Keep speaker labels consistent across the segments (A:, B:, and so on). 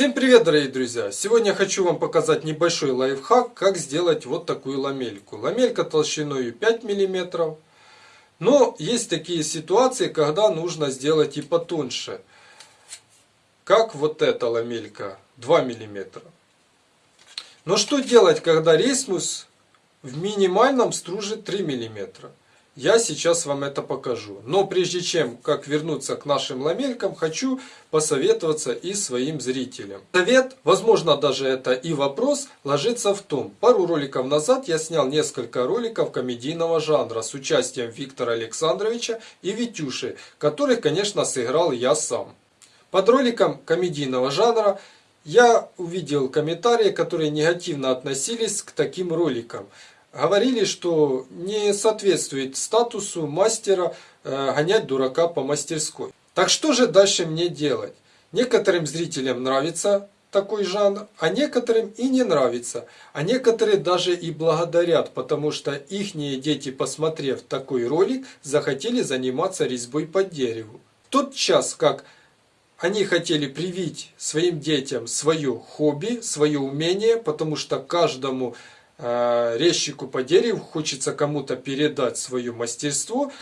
A: Всем привет, дорогие друзья! Сегодня я хочу вам показать небольшой лайфхак, как сделать вот такую ламельку. Ламелька толщиной 5 мм. Но есть такие ситуации, когда нужно сделать и потоньше. Как вот эта ламелька 2 мм. Но что делать, когда рейсмус в минимальном струже 3 мм? Я сейчас вам это покажу. Но прежде чем как вернуться к нашим ламелькам, хочу посоветоваться и своим зрителям. Совет, возможно даже это и вопрос, ложится в том. Пару роликов назад я снял несколько роликов комедийного жанра с участием Виктора Александровича и Витюши, которых, конечно, сыграл я сам. Под роликом комедийного жанра я увидел комментарии, которые негативно относились к таким роликам говорили, что не соответствует статусу мастера э, гонять дурака по мастерской. Так что же дальше мне делать? Некоторым зрителям нравится такой жанр, а некоторым и не нравится. А некоторые даже и благодарят, потому что их дети, посмотрев такой ролик, захотели заниматься резьбой по дереву. В тот час, как они хотели привить своим детям свое хобби, свое умение, потому что каждому резчику по дереву хочется кому-то передать свое мастерство,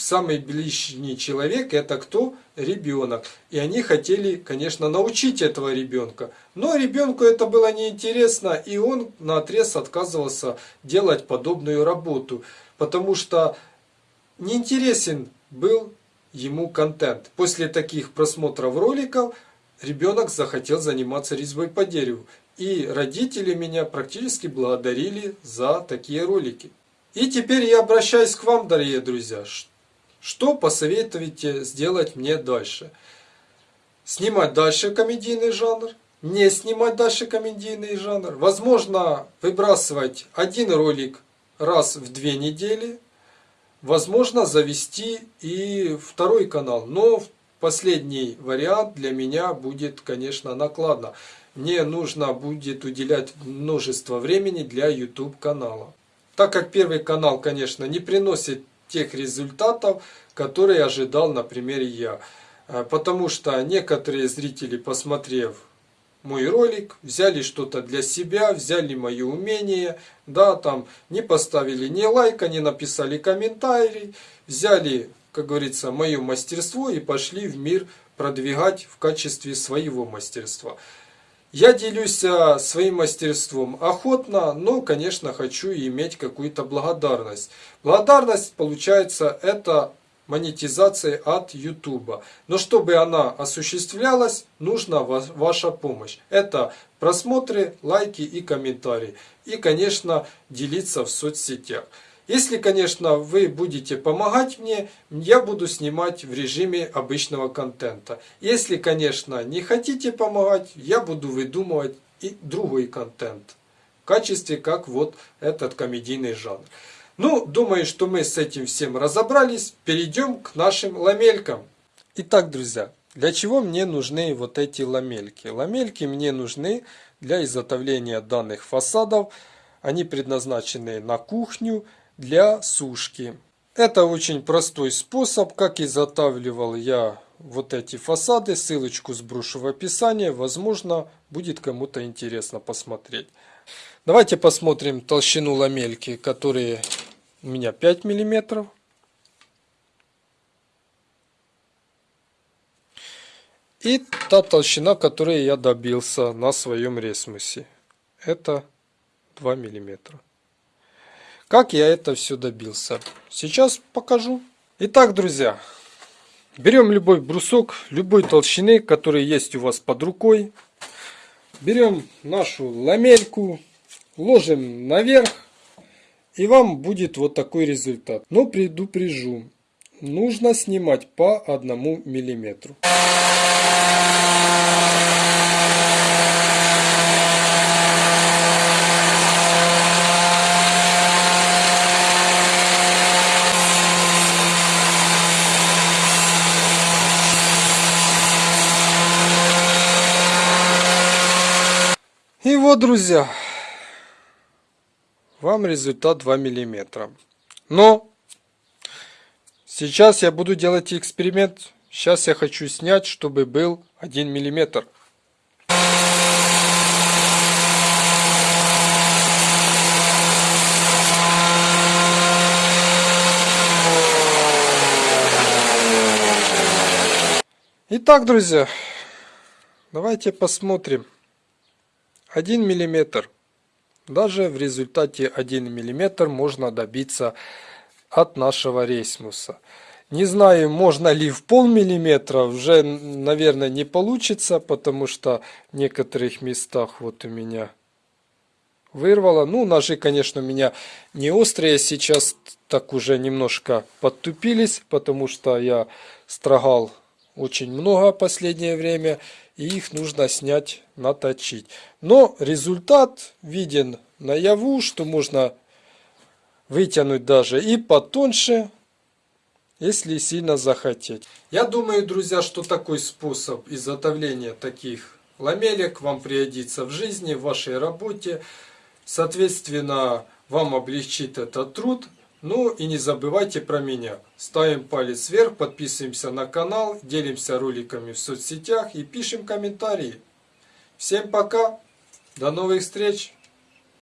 A: самый ближний человек это кто? Ребенок. И они хотели, конечно, научить этого ребенка. Но ребенку это было неинтересно, и он на отрез отказывался делать подобную работу. Потому что неинтересен был ему контент. После таких просмотров роликов ребенок захотел заниматься резьбой по дереву. И родители меня практически благодарили за такие ролики. И теперь я обращаюсь к вам, дорогие друзья. Что посоветуете сделать мне дальше? Снимать дальше комедийный жанр? Не снимать дальше комедийный жанр? Возможно, выбрасывать один ролик раз в две недели? Возможно, завести и второй канал. Но последний вариант для меня будет, конечно, накладно мне нужно будет уделять множество времени для YouTube канала. Так как первый канал, конечно, не приносит тех результатов, которые ожидал, например, я. Э, потому что некоторые зрители, посмотрев мой ролик, взяли что-то для себя, взяли мое умение, да, там не поставили ни лайка, не написали комментарий, взяли, как говорится, мое мастерство и пошли в мир продвигать в качестве своего мастерства. Я делюсь а, своим мастерством охотно, но, конечно, хочу иметь какую-то благодарность. Благодарность, получается, это монетизация от YouTube. Но чтобы она осуществлялась, нужна ваша помощь. Это просмотры, лайки и комментарии. И, конечно, делиться в соцсетях. Если, конечно, вы будете помогать мне, я буду снимать в режиме обычного контента. Если, конечно, не хотите помогать, я буду выдумывать и другой контент. В качестве, как вот этот комедийный жанр. Ну, думаю, что мы с этим всем разобрались. Перейдем к нашим ламелькам. Итак, друзья, для чего мне нужны вот эти ламельки? Ламельки мне нужны для изготовления данных фасадов. Они предназначены на кухню, для сушки. Это очень простой способ, как изготавливал я вот эти фасады. Ссылочку сброшу в описании. Возможно, будет кому-то интересно посмотреть. Давайте посмотрим толщину ламельки, которые у меня 5 миллиметров. И та толщина, которой я добился на своем ресмусе. Это 2 миллиметра. Как я это все добился? Сейчас покажу. Итак, друзья, берем любой брусок, любой толщины, который есть у вас под рукой. Берем нашу ламельку, ложим наверх, и вам будет вот такой результат. Но предупрежу, нужно снимать по одному миллиметру. И вот, друзья, вам результат 2 миллиметра. Но сейчас я буду делать эксперимент. Сейчас я хочу снять, чтобы был 1 миллиметр. Итак, друзья, давайте посмотрим. 1 миллиметр. Даже в результате 1 миллиметр можно добиться от нашего рейсмуса. Не знаю, можно ли в полмиллиметра, уже, наверное, не получится, потому что в некоторых местах вот у меня вырвало. Ну, ножи, конечно, у меня не острые, сейчас так уже немножко подтупились, потому что я строгал очень много последнее время, и их нужно снять, наточить. Но результат виден наяву, что можно вытянуть даже и потоньше, если сильно захотеть. Я думаю, друзья, что такой способ изготовления таких ламелек вам пригодится в жизни, в вашей работе. Соответственно, вам облегчит этот труд. Ну и не забывайте про меня. Ставим палец вверх, подписываемся на канал, делимся роликами в соцсетях и пишем комментарии. Всем пока, до новых встреч!